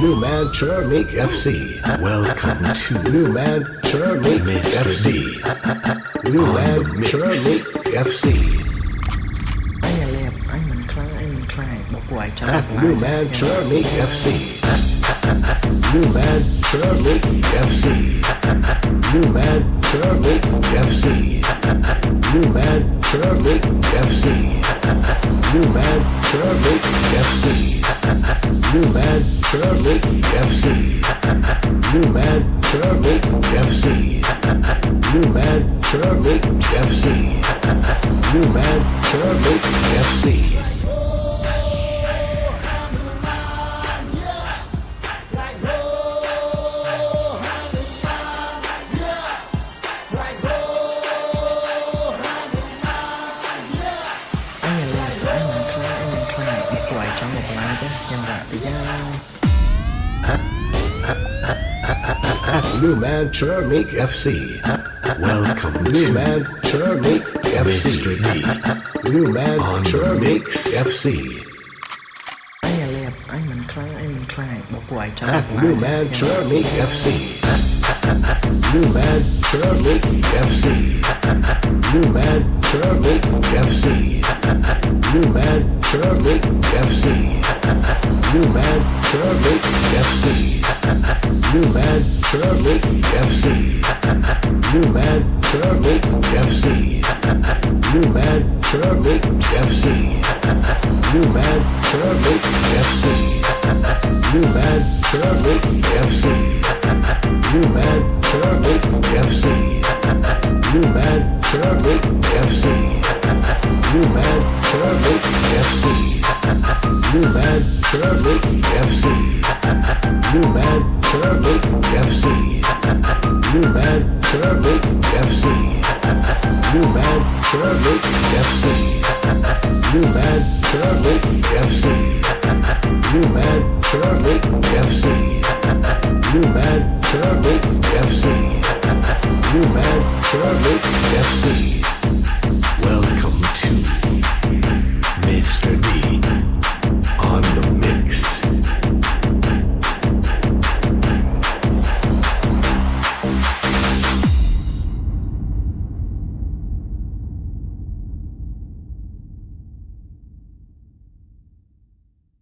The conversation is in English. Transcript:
New Man Turmik FC. Welcome to New Man Turmik FC. New Man Turmik FC. Anh là lẹp, anh mình khlang, anh mình khai, bọc quài cho New Man Turmik FC. New Man Turmik FC. New Man Turmik FC. New Man Turmik FC. New Man Turmik FC. Nomad Turtle FC. Nomad Turtle FC. Nomad Turtle FC. Nomad Turtle FC. New Man Chermik FC. Welcome New Man Chermik FC. Mr. D. New Man Chermik FC. New Man Chermik FC. New Man Chermik FC. New Man Chermik FC. New Man Chermik FC. Nomad Trail Lake FC. Nomad Trail Lake FC. Nomad Trail Lake FC. Nomad Trail Lake FC. Nomad Trail Lake FC. Nomad Trail Lake FC. Nomad Trail Lake FC. Nomad Trail Lake FC. Nomad Trail Lake FC. Newman Turley FC. Newman Turley FC. Newman Turley FC. Newman Turley FC. Newman Turley FC. Newman Turley FC. Newman Turley FC. Newman Turley FC.